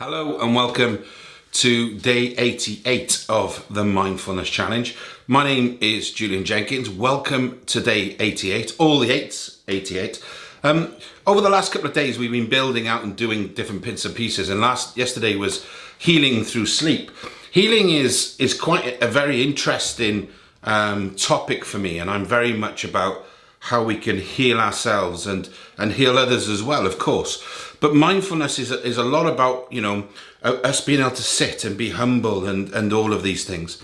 Hello and welcome to day 88 of the Mindfulness Challenge. My name is Julian Jenkins. Welcome to day 88, all the eights, 88. Um, over the last couple of days, we've been building out and doing different bits and pieces. And last yesterday was healing through sleep. Healing is is quite a very interesting um, topic for me, and I'm very much about how we can heal ourselves and and heal others as well, of course. But mindfulness is, is a lot about, you know, uh, us being able to sit and be humble and, and all of these things.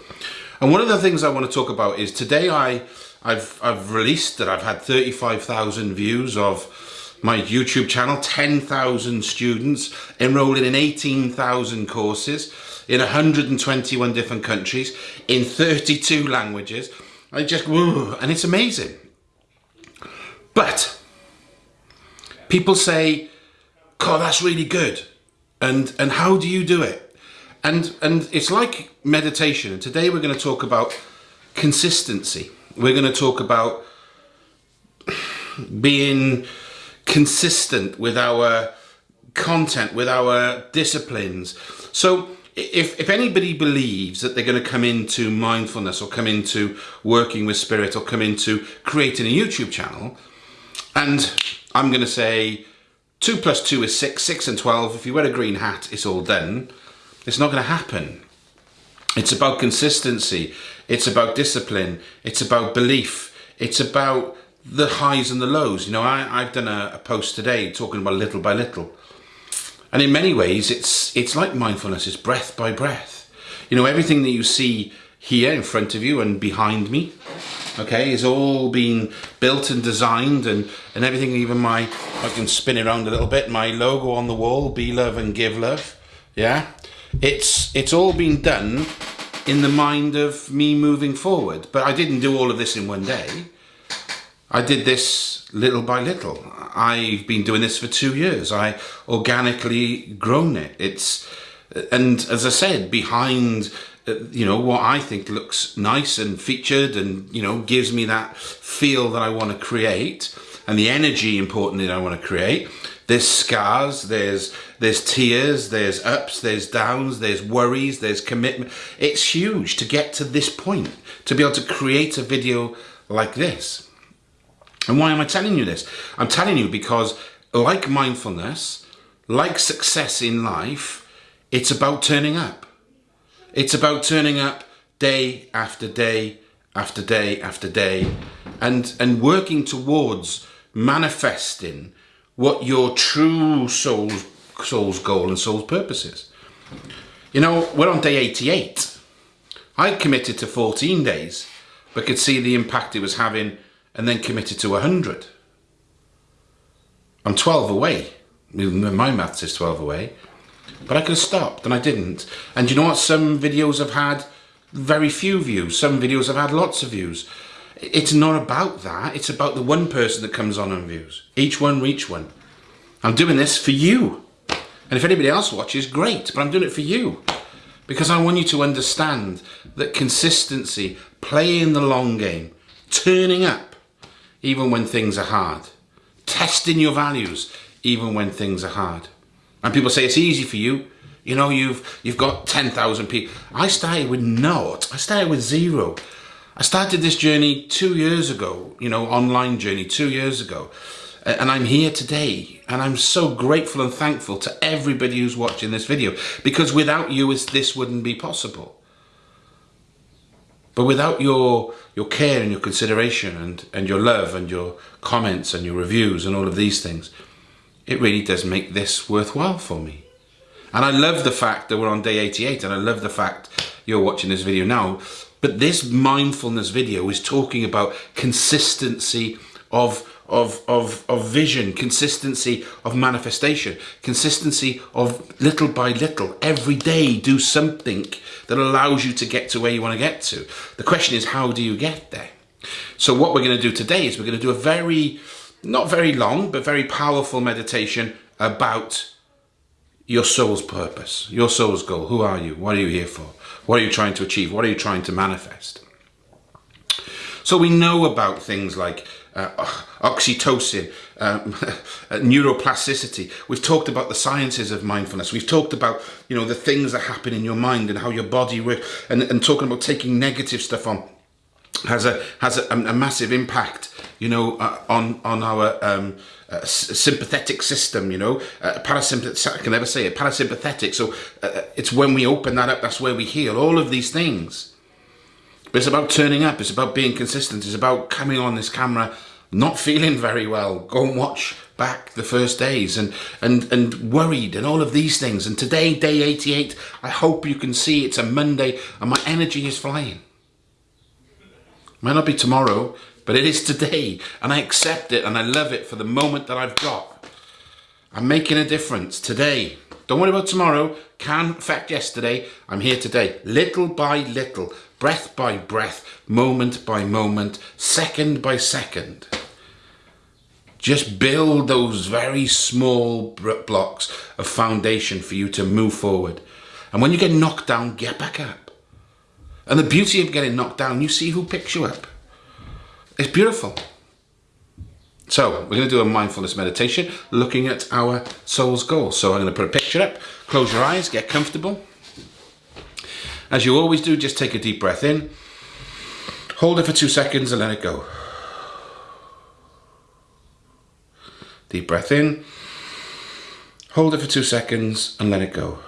And one of the things I want to talk about is today I, I've, I've released that I've had 35,000 views of my YouTube channel, 10,000 students enrolling in 18,000 courses in 121 different countries in 32 languages. I just, whoa, and it's amazing. But people say, God, that's really good. And and how do you do it? And and it's like meditation. And today we're going to talk about consistency. We're going to talk about being consistent with our content, with our disciplines. So if, if anybody believes that they're going to come into mindfulness or come into working with spirit or come into creating a YouTube channel, and I'm going to say 2 plus 2 is 6, 6 and 12. If you wear a green hat, it's all done. It's not going to happen. It's about consistency. It's about discipline. It's about belief. It's about the highs and the lows. You know, I, I've done a, a post today talking about little by little. And in many ways, it's, it's like mindfulness. It's breath by breath. You know, everything that you see here in front of you and behind me okay it's all been built and designed and and everything even my I can spin it around a little bit my logo on the wall be love and give love yeah? It's it's all been done in the mind of me moving forward but I didn't do all of this in one day. I did this little by little. I've been doing this for two years. I organically grown it. It's and as I said behind Uh, you know, what I think looks nice and featured and, you know, gives me that feel that I want to create and the energy importantly that I want to create. There's scars, there's there's tears, there's ups, there's downs, there's worries, there's commitment. It's huge to get to this point, to be able to create a video like this. And why am I telling you this? I'm telling you because like mindfulness, like success in life, it's about turning up. It's about turning up day after day after day after day and, and working towards manifesting what your true soul's, soul's goal and soul's purpose is. You know, we're on day 88. I committed to 14 days, but could see the impact it was having and then committed to 100. I'm 12 away. My maths is 12 away. But I could have stopped and I didn't. And you know what? Some videos have had very few views. Some videos have had lots of views. It's not about that. It's about the one person that comes on and views. Each one reach one. I'm doing this for you. And if anybody else watches, great. But I'm doing it for you. Because I want you to understand that consistency, playing the long game, turning up even when things are hard, testing your values even when things are hard. And people say it's easy for you. You know, you've you've got 10,000 people. I started with naught. I started with zero. I started this journey two years ago, you know, online journey two years ago. And I'm here today. And I'm so grateful and thankful to everybody who's watching this video. Because without you, this wouldn't be possible. But without your your care and your consideration and, and your love and your comments and your reviews and all of these things, it really does make this worthwhile for me. And I love the fact that we're on day 88 and I love the fact you're watching this video now. But this mindfulness video is talking about consistency of, of, of, of vision, consistency of manifestation, consistency of little by little, every day do something that allows you to get to where you want to get to. The question is, how do you get there? So what we're going to do today is we're going to do a very not very long, but very powerful meditation about your soul's purpose, your soul's goal. Who are you? What are you here for? What are you trying to achieve? What are you trying to manifest? So we know about things like uh, oxytocin, um, neuroplasticity. We've talked about the sciences of mindfulness. We've talked about, you know, the things that happen in your mind and how your body works and, and talking about taking negative stuff on has a has a, a massive impact you know uh, on on our um, uh, sympathetic system you know. Uh, parasympathetic I can never say it parasympathetic. So uh, it's when we open that up that's where we heal all of these things. But it's about turning up it's about being consistent it's about coming on this camera not feeling very well. Go and watch back the first days and and and worried and all of these things. And today day 88 I hope you can see it's a Monday and my energy is flying might not be tomorrow, but it is today. And I accept it and I love it for the moment that I've got. I'm making a difference today. Don't worry about tomorrow. Can affect yesterday. I'm here today. Little by little, breath by breath, moment by moment, second by second. Just build those very small blocks of foundation for you to move forward. And when you get knocked down, get back up. And the beauty of getting knocked down, you see who picks you up. It's beautiful. So we're going to do a mindfulness meditation looking at our soul's goal. So I'm going to put a picture up, close your eyes, get comfortable. As you always do, just take a deep breath in, hold it for two seconds and let it go. Deep breath in, hold it for two seconds and let it go.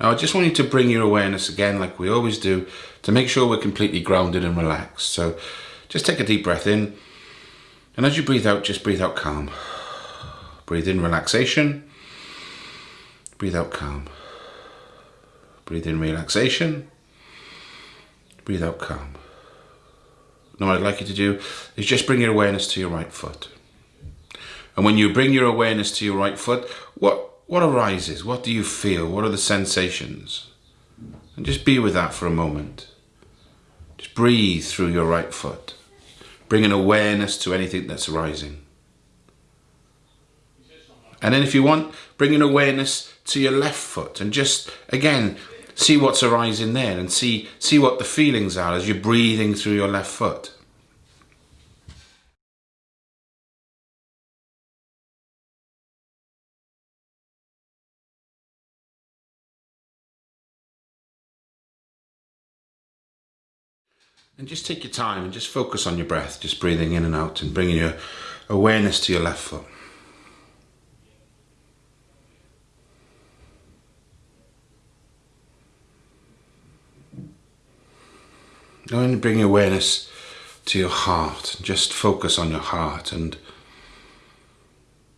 Now I just want you to bring your awareness again like we always do to make sure we're completely grounded and relaxed. So just take a deep breath in and as you breathe out, just breathe out calm. Breathe in relaxation, breathe out calm. Breathe in relaxation, breathe out calm. Now what I'd like you to do is just bring your awareness to your right foot. And when you bring your awareness to your right foot, what what arises? What do you feel? What are the sensations? And just be with that for a moment. Just breathe through your right foot. Bring an awareness to anything that's arising. And then if you want, bring an awareness to your left foot and just, again, see what's arising there and see, see what the feelings are as you're breathing through your left foot. And just take your time and just focus on your breath, just breathing in and out and bringing your awareness to your left foot. Now and bring your awareness to your heart. Just focus on your heart and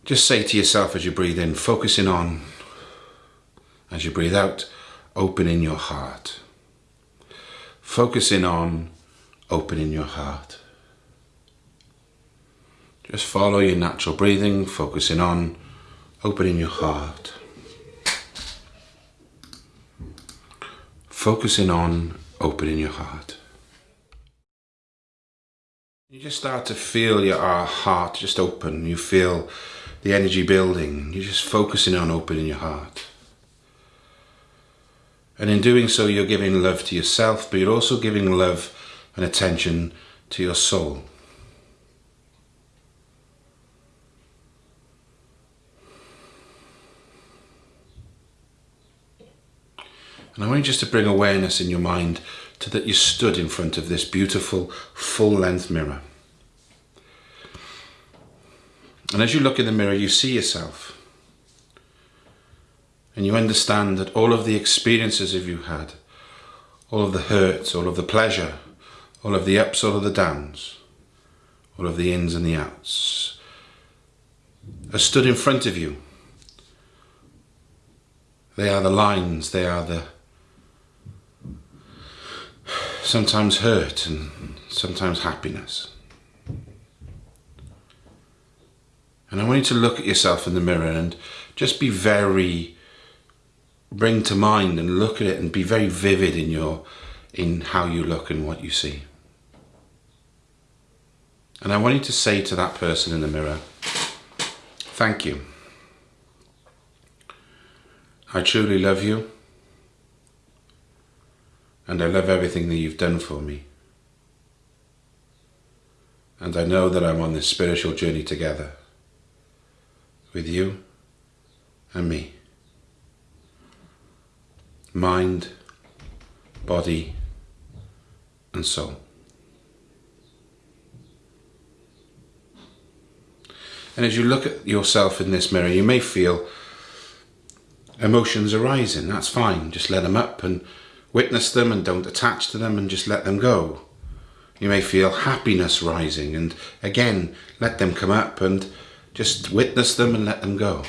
just say to yourself as you breathe in, focusing on, as you breathe out, opening your heart. Focusing on opening your heart. Just follow your natural breathing, focusing on opening your heart. Focusing on opening your heart. You just start to feel your uh, heart just open. You feel the energy building. You're just focusing on opening your heart. And in doing so, you're giving love to yourself, but you're also giving love and attention to your soul. And I want you just to bring awareness in your mind to that you stood in front of this beautiful full length mirror. And as you look in the mirror, you see yourself. And you understand that all of the experiences of you had, all of the hurts, all of the pleasure, all of the ups, all of the downs, all of the ins and the outs, are stood in front of you. They are the lines, they are the sometimes hurt and sometimes happiness. And I want you to look at yourself in the mirror and just be very, bring to mind and look at it and be very vivid in your, in how you look and what you see. And I want you to say to that person in the mirror, thank you. I truly love you. And I love everything that you've done for me. And I know that I'm on this spiritual journey together with you and me. Mind, body, and soul. And as you look at yourself in this mirror, you may feel emotions arising. That's fine. Just let them up and witness them and don't attach to them and just let them go. You may feel happiness rising and again, let them come up and just witness them and let them go.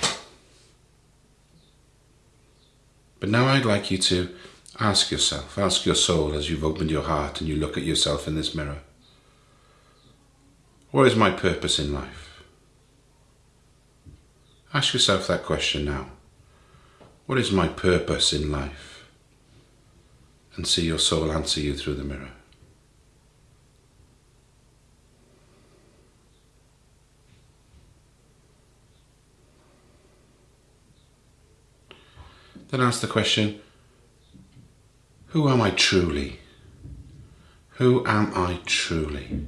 But now I'd like you to ask yourself, ask your soul as you've opened your heart and you look at yourself in this mirror. What is my purpose in life? Ask yourself that question now. What is my purpose in life? And see your soul answer you through the mirror. Then ask the question, who am I truly? Who am I truly?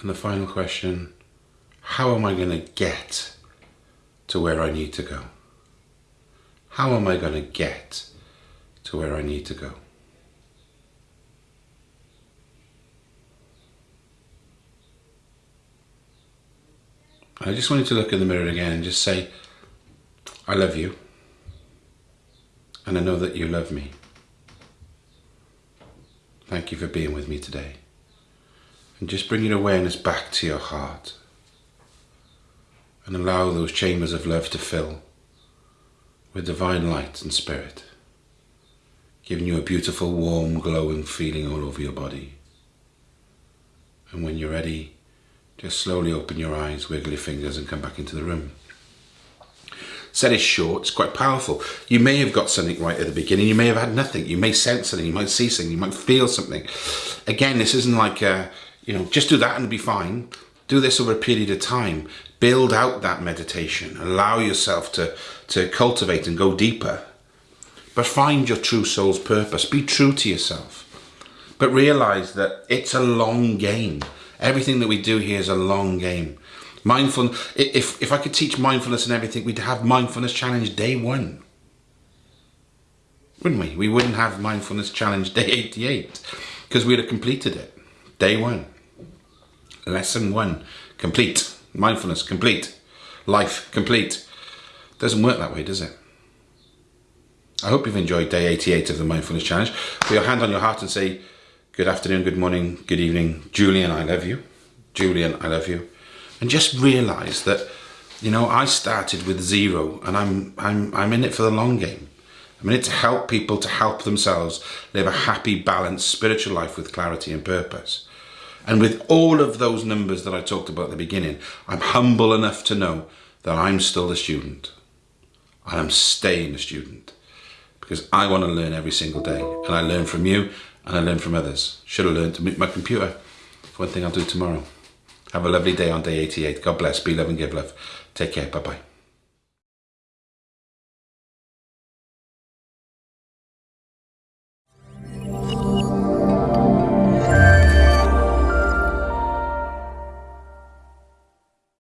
And the final question, how am I going to get to where I need to go? How am I going to get to where I need to go? I just wanted to look in the mirror again and just say, I love you. And I know that you love me. Thank you for being with me today. And just bring your awareness back to your heart. And allow those chambers of love to fill with divine light and spirit. Giving you a beautiful, warm, glowing feeling all over your body. And when you're ready, just slowly open your eyes, wiggle your fingers and come back into the room. Set is short, it's quite powerful. You may have got something right at the beginning, you may have had nothing, you may sense something, you might see something, you might feel something. Again, this isn't like, a, you know, just do that and be fine. Do this over a period of time. Build out that meditation. Allow yourself to, to cultivate and go deeper. But find your true soul's purpose. Be true to yourself. But realize that it's a long game. Everything that we do here is a long game. Mindful, if, if I could teach mindfulness and everything, we'd have mindfulness challenge day one. Wouldn't we? We wouldn't have mindfulness challenge day 88 because we'd have completed it. Day one. Lesson one, complete. Mindfulness, complete. Life, complete. Doesn't work that way, does it? I hope you've enjoyed day 88 of the Mindfulness Challenge. Put your hand on your heart and say, good afternoon, good morning, good evening. Julian, I love you. Julian, I love you. And just realize that, you know, I started with zero and I'm, I'm, I'm in it for the long game. I'm in it to help people to help themselves live a happy, balanced spiritual life with clarity and purpose. And with all of those numbers that I talked about at the beginning, I'm humble enough to know that I'm still a student. And I'm staying a student because I want to learn every single day. And I learn from you and I learn from others. Should have learned to meet my computer. One thing I'll do tomorrow. Have a lovely day on day 88. God bless. Be love and give love. Take care. Bye-bye.